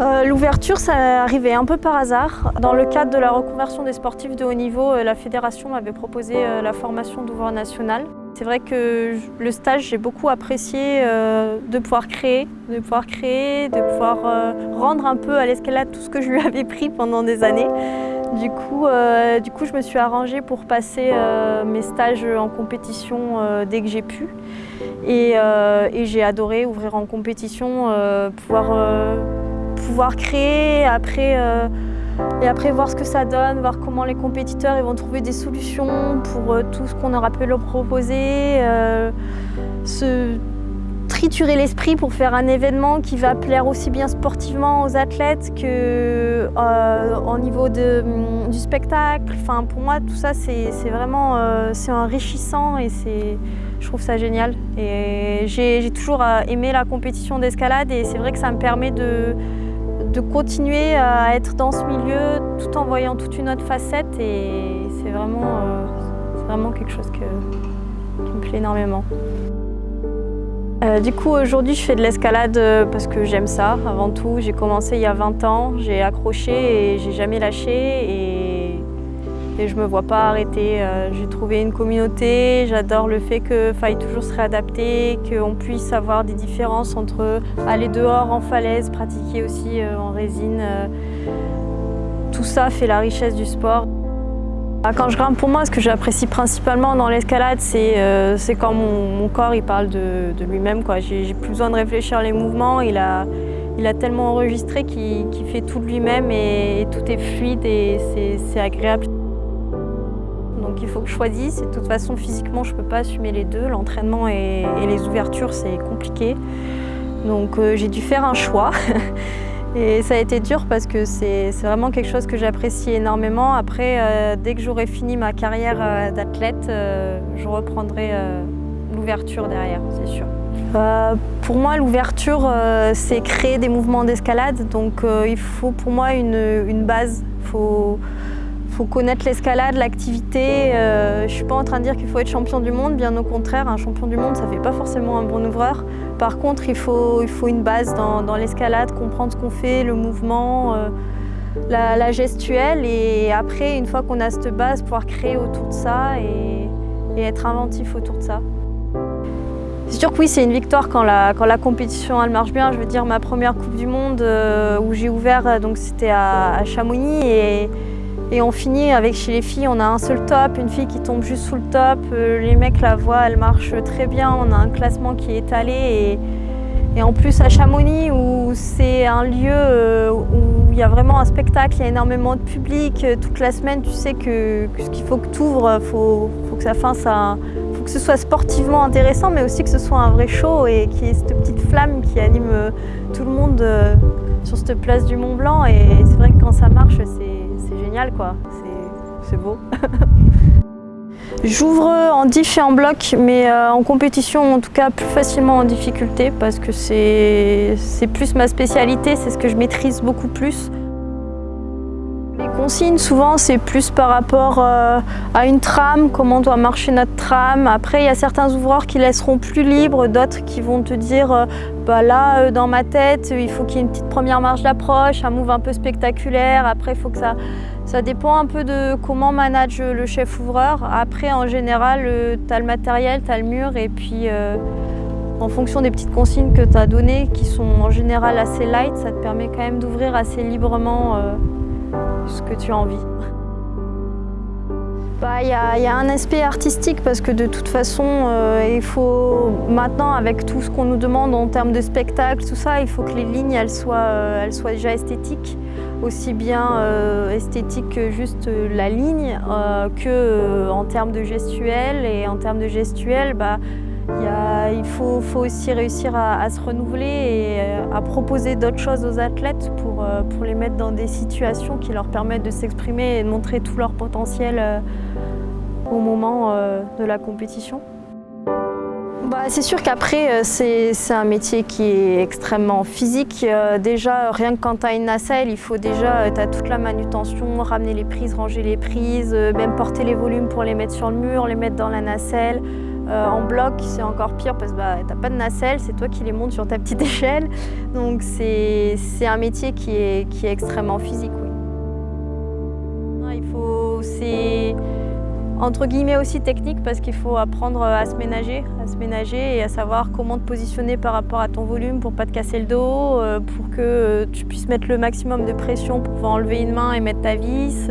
Euh, l'ouverture, ça arrivait un peu par hasard. Dans le cadre de la reconversion des sportifs de haut niveau, euh, la fédération m'avait proposé euh, la formation d'ouvreur national. C'est vrai que le stage, j'ai beaucoup apprécié de pouvoir créer, de pouvoir créer, de pouvoir rendre un peu à l'escalade tout ce que je lui avais pris pendant des années. Du coup, du coup je me suis arrangée pour passer mes stages en compétition dès que j'ai pu. Et, et j'ai adoré ouvrir en compétition, pouvoir pouvoir créer après, euh, et après voir ce que ça donne, voir comment les compétiteurs ils vont trouver des solutions pour euh, tout ce qu'on aura pu leur proposer, euh, se triturer l'esprit pour faire un événement qui va plaire aussi bien sportivement aux athlètes que au niveau de, du spectacle. Enfin, pour moi, tout ça, c'est vraiment c'est enrichissant et je trouve ça génial. Et j'ai toujours aimé la compétition d'escalade et c'est vrai que ça me permet de, de continuer à être dans ce milieu tout en voyant toute une autre facette et c'est vraiment, euh, quelque chose qui me plaît énormément. Euh, du coup aujourd'hui je fais de l'escalade euh, parce que j'aime ça avant tout. J'ai commencé il y a 20 ans, j'ai accroché et j'ai jamais lâché et je me vois pas arrêter. Euh, j'ai trouvé une communauté, j'adore le fait qu'il faille toujours se réadapter, qu'on puisse avoir des différences entre aller dehors en falaise, pratiquer aussi euh, en résine. Euh. Tout ça fait la richesse du sport. Ah, quand je grimpe pour moi, ce que j'apprécie principalement dans l'escalade, c'est quand mon, corps il parle de, lui-même. J'ai plus besoin de réfléchir les mouvements. Il a, il a tellement enregistré qu'il fait tout de lui-même et, tout est fluide et c'est agréable donc il faut que je choisisse. De toute façon, physiquement, je ne peux pas assumer les deux. L'entraînement et, les ouvertures, c'est compliqué. Donc euh, j'ai dû faire un choix. et ça a été dur parce que c'est vraiment quelque chose que j'apprécie énormément. Après, euh, dès que j'aurai fini ma carrière euh, d'athlète, je reprendrai l'ouverture derrière, c'est sûr. pour moi, l'ouverture, c'est créer des mouvements d'escalade. Donc il faut pour moi une, base. Faut connaître l'escalade, l'activité. Euh, je ne suis pas en train de dire qu'il faut être champion du monde, bien au contraire, un champion du monde, ça ne fait pas forcément un bon ouvreur. Par contre, il faut, il faut une base dans, l'escalade, comprendre ce qu'on fait, le mouvement, euh, la, gestuelle. Et après, une fois qu'on a cette base, pouvoir créer autour de ça et, être inventif autour de ça. C'est sûr que oui, c'est une victoire quand la, quand la compétition elle marche bien. Je veux dire, ma première Coupe du Monde euh, où j'ai ouvert, donc c'était à, à Chamonix. Et, et on finit avec chez les filles, on a un seul top, une fille qui tombe juste sous le top, euh, les mecs la voient, elle marche très bien, on a un classement qui est étalé. Et, en plus à Chamonix où c'est un lieu euh, où il y a vraiment un spectacle, il y a énormément de public, euh, toute la semaine tu sais que, ce qu'il faut que tu ouvres, il faut, que ça fasse faut que ce soit sportivement intéressant mais aussi que ce soit un vrai show et qu'il y ait cette petite flamme qui anime tout le monde sur cette place du Mont Blanc et c'est vrai que quand ça marche c'est quoi, c'est beau. J'ouvre en diff et en bloc, mais euh, en compétition en tout cas plus facilement en difficulté parce que c'est plus ma spécialité, c'est ce que je maîtrise beaucoup plus. Les consignes, souvent, c'est plus par rapport euh, à une trame, comment doit marcher notre trame. Après, il y a certains ouvreurs qui laisseront plus libre, d'autres qui vont te dire euh, bah là, dans ma tête, il faut qu'il y ait une petite première marche d'approche, un move un peu spectaculaire. Après, il faut que ça, ça dépend un peu de comment manage le chef ouvreur. Après, en général, euh, tu as le matériel, tu as le mur et puis euh, en fonction des petites consignes que tu as données, qui sont en général assez light, ça te permet quand même d'ouvrir assez librement euh, ce que tu as envie. Bah, il y, a un aspect artistique parce que de toute façon, il faut maintenant, avec tout ce qu'on nous demande en termes de spectacle, tout ça, il faut que les lignes elles soient, elles soient déjà esthétiques aussi bien euh, esthétique que juste euh, la ligne, euh, que en termes de gestuel. Et en termes de gestuel, bah, il faut, aussi réussir à, se renouveler et à proposer d'autres choses aux athlètes pour, pour les mettre dans des situations qui leur permettent de s'exprimer et de montrer tout leur potentiel au moment de la compétition. Bah, c'est sûr qu'après, euh, c'est un métier qui est extrêmement physique. Euh, déjà, rien que quand tu as une nacelle, il faut déjà, euh, tu as toute la manutention, ramener les prises, ranger les prises, même porter les volumes pour les mettre sur le mur, les mettre dans la nacelle. En bloc, c'est encore pire parce que bah, tu n'as pas de nacelle, c'est toi qui les montes sur ta petite échelle. Donc c'est un métier qui est, extrêmement physique. Oui. Il faut, entre guillemets aussi technique parce qu'il faut apprendre à se ménager, et à savoir comment te positionner par rapport à ton volume pour pas te casser le dos, euh, pour que tu puisses mettre le maximum de pression pour pouvoir enlever une main et mettre ta vis.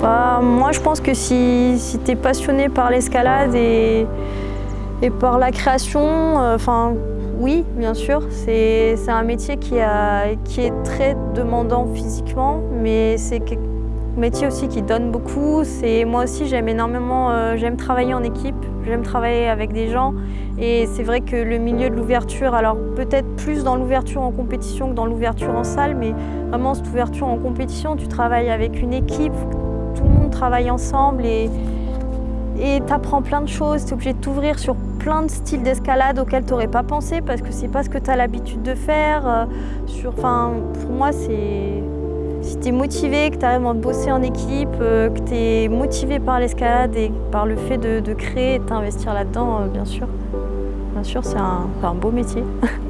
Bah, moi je pense que si, si tu es passionné par l'escalade et, par la création, euh, oui bien sûr, c'est un métier qui, a, qui est très demandant physiquement, mais c'est métier aussi qui donne beaucoup. Moi aussi, j'aime énormément, euh, j'aime travailler en équipe, j'aime travailler avec des gens. Et c'est vrai que le milieu de l'ouverture, alors peut-être plus dans l'ouverture en compétition que dans l'ouverture en salle, mais vraiment cette ouverture en compétition, tu travailles avec une équipe, tout le monde travaille ensemble et tu apprends plein de choses, tu es obligé de t'ouvrir sur plein de styles d'escalade auxquels tu n'aurais pas pensé parce que c'est pas ce que tu as l'habitude de faire. Euh, sur, pour moi, c'est si tu es motivé, que tu arrives à bosser en équipe, euh, que tu es motivé par l'escalade et par le fait de, créer et de t'investir là-dedans, euh, bien sûr. Bien sûr, c'est un beau métier.